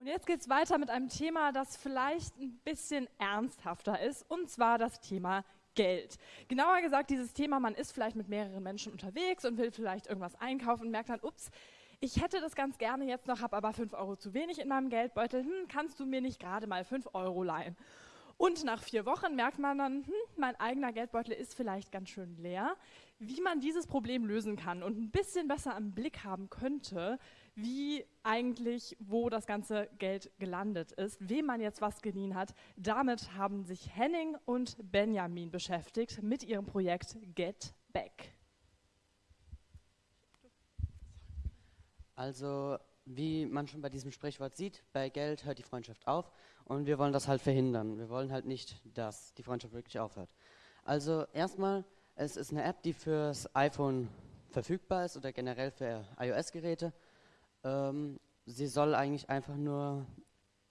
Und jetzt geht es weiter mit einem Thema, das vielleicht ein bisschen ernsthafter ist, und zwar das Thema Geld. Genauer gesagt, dieses Thema, man ist vielleicht mit mehreren Menschen unterwegs und will vielleicht irgendwas einkaufen und merkt dann, ups, ich hätte das ganz gerne jetzt noch, habe aber 5 Euro zu wenig in meinem Geldbeutel, hm, kannst du mir nicht gerade mal 5 Euro leihen? Und nach vier Wochen merkt man dann, hm, mein eigener Geldbeutel ist vielleicht ganz schön leer. Wie man dieses Problem lösen kann und ein bisschen besser im Blick haben könnte, wie eigentlich, wo das ganze Geld gelandet ist, wem man jetzt was geliehen hat. Damit haben sich Henning und Benjamin beschäftigt mit ihrem Projekt Get Back. Also, wie man schon bei diesem Sprichwort sieht, bei Geld hört die Freundschaft auf und wir wollen das halt verhindern. Wir wollen halt nicht, dass die Freundschaft wirklich aufhört. Also, erstmal, es ist eine App, die fürs iPhone verfügbar ist oder generell für iOS-Geräte. Ähm, sie soll eigentlich einfach nur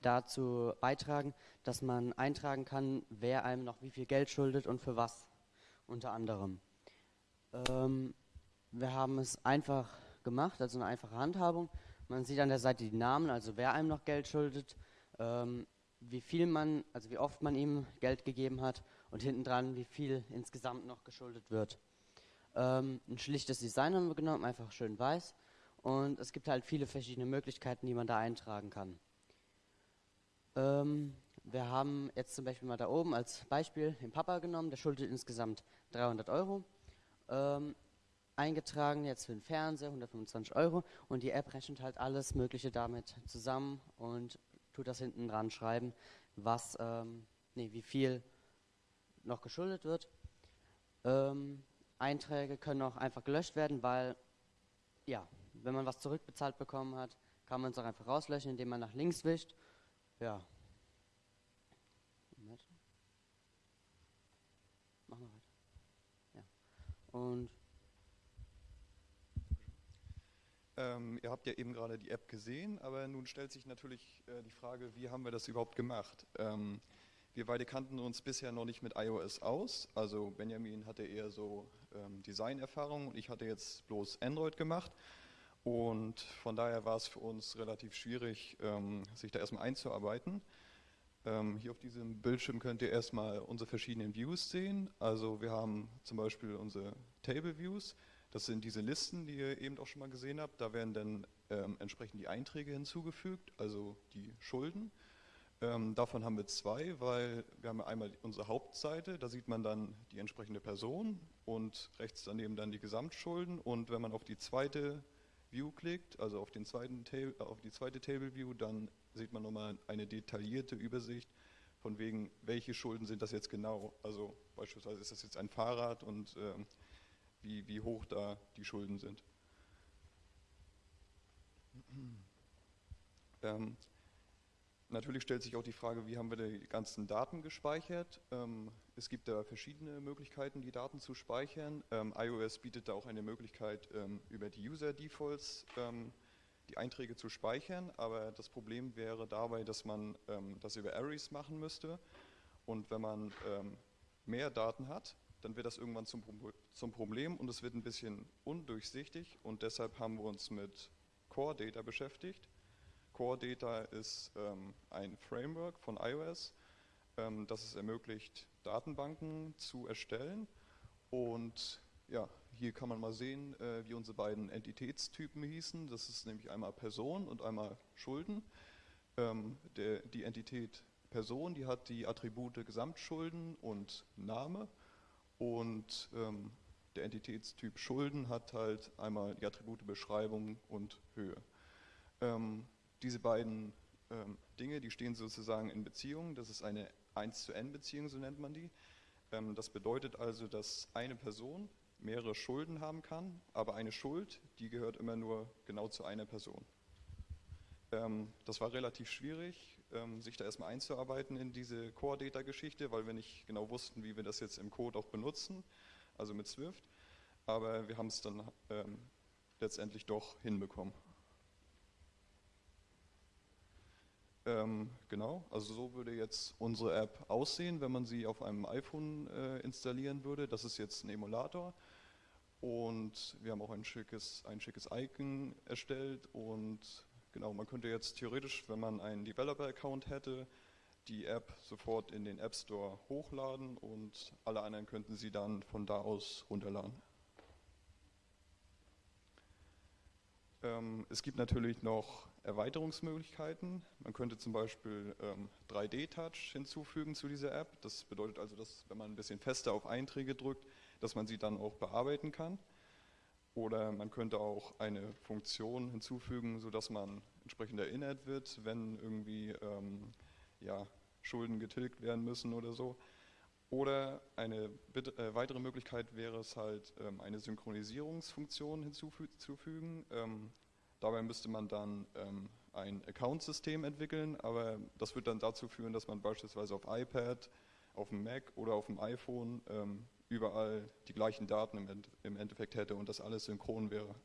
dazu beitragen, dass man eintragen kann, wer einem noch wie viel Geld schuldet und für was unter anderem. Ähm, wir haben es einfach gemacht, also eine einfache Handhabung. Man sieht an der Seite die Namen, also wer einem noch Geld schuldet, ähm, wie viel man, also wie oft man ihm Geld gegeben hat und hinten dran, wie viel insgesamt noch geschuldet wird. Ähm, ein schlichtes Design haben wir genommen, einfach schön weiß. Und es gibt halt viele verschiedene Möglichkeiten, die man da eintragen kann. Ähm, wir haben jetzt zum Beispiel mal da oben als Beispiel den Papa genommen, der schuldet insgesamt 300 Euro. Ähm, eingetragen jetzt für den Fernseher 125 Euro und die App rechnet halt alles Mögliche damit zusammen und tut das hinten dran schreiben, was, ähm, nee, wie viel noch geschuldet wird. Ähm, Einträge können auch einfach gelöscht werden, weil ja, wenn man was zurückbezahlt bekommen hat, kann man es auch einfach rauslöschen, indem man nach links wischt. Ja. Machen wir weiter. Ja. Und ähm, ihr habt ja eben gerade die App gesehen, aber nun stellt sich natürlich äh, die Frage, wie haben wir das überhaupt gemacht? Ähm, wir beide kannten uns bisher noch nicht mit iOS aus. Also Benjamin hatte eher so ähm, Designerfahrung und ich hatte jetzt bloß Android gemacht. Und von daher war es für uns relativ schwierig, ähm, sich da erstmal einzuarbeiten. Ähm, hier auf diesem Bildschirm könnt ihr erstmal unsere verschiedenen Views sehen. Also wir haben zum Beispiel unsere Table Views. Das sind diese Listen, die ihr eben auch schon mal gesehen habt. Da werden dann ähm, entsprechend die Einträge hinzugefügt, also die Schulden. Ähm, davon haben wir zwei, weil wir haben einmal unsere Hauptseite, da sieht man dann die entsprechende Person und rechts daneben dann die Gesamtschulden. Und wenn man auf die zweite View klickt, also auf, den zweiten Table, auf die zweite Table View, dann sieht man nochmal eine detaillierte Übersicht von wegen, welche Schulden sind das jetzt genau. Also beispielsweise ist das jetzt ein Fahrrad und äh, wie, wie hoch da die Schulden sind. Ähm, Natürlich stellt sich auch die Frage, wie haben wir die ganzen Daten gespeichert. Ähm, es gibt da verschiedene Möglichkeiten, die Daten zu speichern. Ähm, iOS bietet da auch eine Möglichkeit, ähm, über die User-Defaults ähm, die Einträge zu speichern, aber das Problem wäre dabei, dass man ähm, das über Arrays machen müsste. Und wenn man mehr Daten hat, dann wird das irgendwann zum, zum Problem und es wird ein bisschen undurchsichtig und deshalb haben wir uns mit Core Data beschäftigt. Core Data ist ähm, ein Framework von iOS, ähm, das es ermöglicht, Datenbanken zu erstellen. Und ja, hier kann man mal sehen, äh, wie unsere beiden Entitätstypen hießen. Das ist nämlich einmal Person und einmal Schulden. Ähm, der, die Entität Person, die hat die Attribute Gesamtschulden und Name. Und ähm, der Entitätstyp Schulden hat halt einmal die Attribute Beschreibung und Höhe. Ähm, diese beiden ähm, Dinge, die stehen sozusagen in Beziehung. Das ist eine 1 zu n Beziehung, so nennt man die. Ähm, das bedeutet also, dass eine Person mehrere Schulden haben kann, aber eine Schuld, die gehört immer nur genau zu einer Person. Ähm, das war relativ schwierig, ähm, sich da erstmal einzuarbeiten in diese Core-Data-Geschichte, weil wir nicht genau wussten, wie wir das jetzt im Code auch benutzen, also mit Swift. Aber wir haben es dann ähm, letztendlich doch hinbekommen. Ähm, genau, also so würde jetzt unsere App aussehen, wenn man sie auf einem iPhone äh, installieren würde. Das ist jetzt ein Emulator und wir haben auch ein schickes, ein schickes Icon erstellt und Genau, man könnte jetzt theoretisch, wenn man einen Developer-Account hätte, die App sofort in den App Store hochladen und alle anderen könnten sie dann von da aus runterladen. Ähm, es gibt natürlich noch Erweiterungsmöglichkeiten. Man könnte zum Beispiel ähm, 3D-Touch hinzufügen zu dieser App. Das bedeutet also, dass wenn man ein bisschen fester auf Einträge drückt, dass man sie dann auch bearbeiten kann. Oder man könnte auch eine Funktion hinzufügen, sodass man entsprechend erinnert wird, wenn irgendwie ähm, ja, Schulden getilgt werden müssen oder so. Oder eine äh, weitere Möglichkeit wäre es halt, ähm, eine Synchronisierungsfunktion hinzuzufügen. Ähm, dabei müsste man dann ähm, ein Account-System entwickeln, aber das wird dann dazu führen, dass man beispielsweise auf iPad, auf dem Mac oder auf dem iPhone ähm, überall die gleichen Daten im, Endeffekt hätte und das alles synchron wäre.